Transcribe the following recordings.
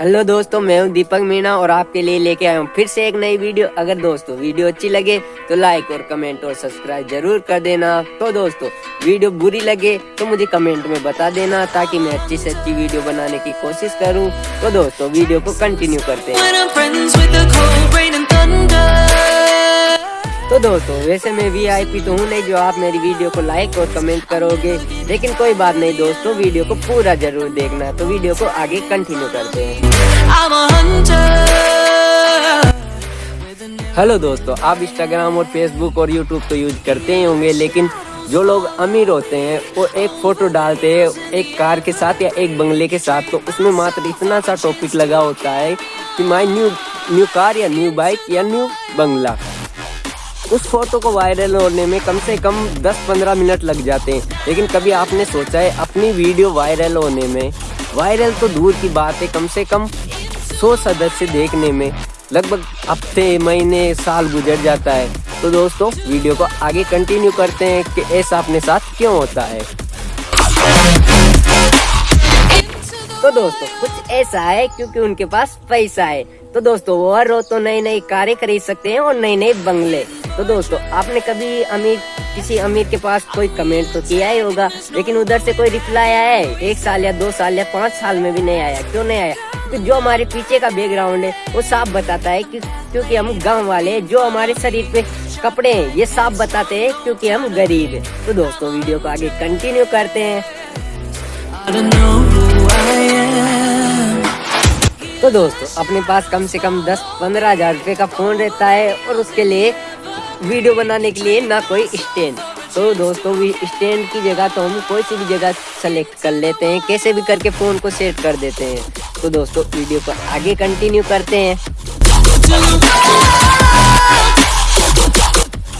Hello दोस्तों मैं हूँ दीपक मीणा और आपके लिए लेके आया हूँ फिर से एक नई वीडियो। अगर दोस्तों वीडियो अच्छी लगे तो लाइक और कमेंट और सब्सक्राइब ज़रूर कर देना। तो दोस्तों वीडियो बुरी लगे तो मुझे कमेंट में बता देना ताकि मैं अच्छी से अच्छी वीडियो बनाने की कोशिश करूँ। तो दोस्तों वीडियो को कंटिन्यू करते हैं। तो दोस्तों वैसे मैं वी आई पी तो हूँ नहीं जो आप मेरी वीडियो को लाइक और कमेंट करोगे। लेकिन कोई बात नहीं दोस्तों वीडियो को पूरा ज़रूर देखना। तो वीडियो को आगे कंटिन्यू करते हैं। हेलो दोस्तों, आप इंस्टाग्राम और फेसबुक और यूट्यूब तो यूज़ करते ही होंगे, लेकिन जो लोग अमीर होते हैं, वो एक फ़ोटो डालते हैं, एक कार के साथ या एक बंगले के साथ तो उसमें मात्र इतना सा टॉपिक लगा होता है कि माई न्यू न्यू कार या न्यू बाइक या न्यू बंगला। उस फ़ोटो को वायरल होने में कम से कम 10-15 मिनट लग जाते हैं, लेकिन कभी आपने सोचा है, अपनी वीडियो वायरल होने में वायरल तो दूर की बात है, कम से कम 100 सदस्य देखने में लगभग हफ़्ते, महीने, साल गुजर जाता है। तो दोस्तों, वीडियो को आगे कंटिन्यू करते हैं कि ऐसा अपने साथ क्यों होता है। तो दोस्तों, कुछ ऐसा है क्योंकि उनके पास पैसा है। तो दोस्तों, वो हर रोज तो नई नई कारें खरीद सकते हैं और नए नए बंगले। तो दोस्तों, आपने कभी अमीर, किसी अमीर के पास कोई कमेंट तो किया ही होगा, लेकिन उधर से कोई रिप्लाई आया है? एक साल या दो साल या पाँच साल में भी नहीं आया। क्यों नहीं आया? तो जो हमारे पीछे का बैकग्राउंड है, वो साफ़ बताता है कि क्योंकि हम गाँव वाले जो हमारे शरीर पे कपड़े हैं, ये साफ़ बताते हैं क्योंकि हम गरीब है। तो दोस्तों, वीडियो को आगे कंटिन्यू करते हैं। तो दोस्तों, अपने पास कम से कम दस पंद्रह हज़ार रूपए का फ़ोन रहता है और उसके लिए वीडियो बनाने के लिए ना कोई स्टैंड तो दोस्तों भी स्टैंड की जगह तो हम कोई सी भी जगह सेलेक्ट कर लेते हैं, कैसे भी करके फ़ोन को सेट कर देते हैं। तो दोस्तों, वीडियो को आगे कंटिन्यू करते हैं।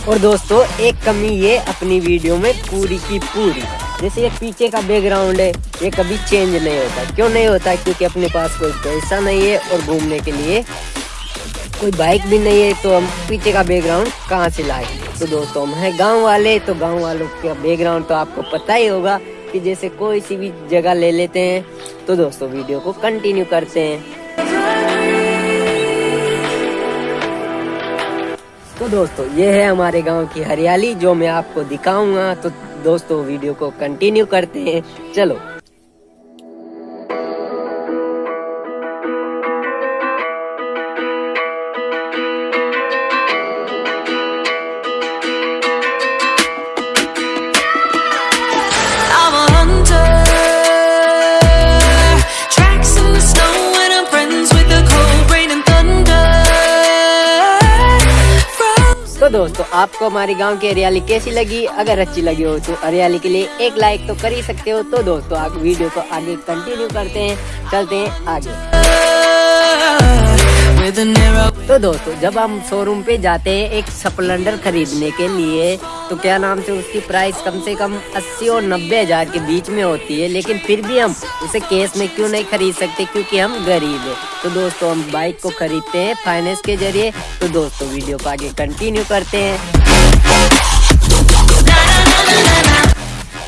और दोस्तों, एक कमी ये अपनी वीडियो में पूरी की पूरी। जैसे ये पीछे का बैकग्राउंड है, ये कभी चेंज नहीं होता। क्यों नहीं होता? क्योंकि अपने पास कोई पैसा नहीं है और घूमने के लिए कोई बाइक भी नहीं है तो हम पीछे का बैकग्राउंड कहाँ से लाए? तो दोस्तों, हम हैं गाँव वाले तो गाँव वालों का बैकग्राउंड तो आपको पता ही होगा कि जैसे कोई सी भी जगह ले लेते हैं तो दोस्तों वीडियो को कंटिन्यू करते हैं। तो दोस्तों, ये है हमारे गाँव की हरियाली, जो मैं आपको दिखाऊँगा। तो दोस्तों, वीडियो को कंटिन्यू करते हैं। चलो दोस्तों आपको हमारे गाँव की हरियाली कैसी लगी? अगर अच्छी लगी हो तो हरियाली के लिए एक लाइक तो कर ही सकते हो। तो दोस्तों आप वीडियो को आगे कंटिन्यू करते हैं। चलते हैं आगे। तो दोस्तों, जब हम शोरूम पे जाते हैं एक स्प्लेंडर खरीदने के लिए तो क्या नाम से उसकी प्राइस कम से कम अस्सी और नब्बे हज़ार के बीच में होती है, लेकिन फिर भी हम उसे केस में क्यों नहीं खरीद सकते? क्योंकि हम गरीब है। तो दोस्तों, हम बाइक को खरीदते हैं फाइनेंस के ज़रिए। तो दोस्तों वीडियो को आगे कंटिन्यू करते हैं।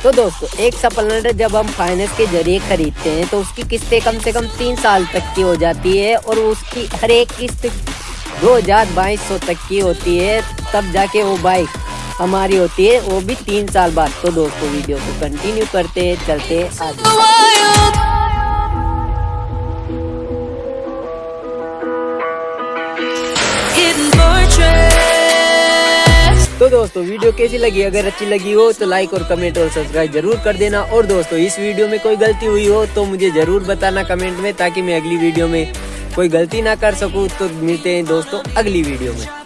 तो दोस्तों, एक सप्लेंडर जब हम फाइनेंस के ज़रिए खरीदते हैं तो उसकी किस्तें कम से कम तीन साल तक की हो जाती है और उसकी हर एक किस्त दो हज़ार बाईस सौ तक की होती है। तब जाके वो बाइक हमारी होती है, वो भी तीन साल बाद। तो दोस्तों, वीडियो को कंटिन्यू करते हैं, चलते आगे। तो दोस्तों, वीडियो कैसी लगी? अगर अच्छी लगी हो तो लाइक और कमेंट और सब्सक्राइब ज़रूर कर देना। और दोस्तों, इस वीडियो में कोई गलती हुई हो तो मुझे ज़रूर बताना कमेंट में, ताकि मैं अगली वीडियो में कोई गलती ना कर सकूँ। तो मिलते हैं दोस्तों, अगली वीडियो में।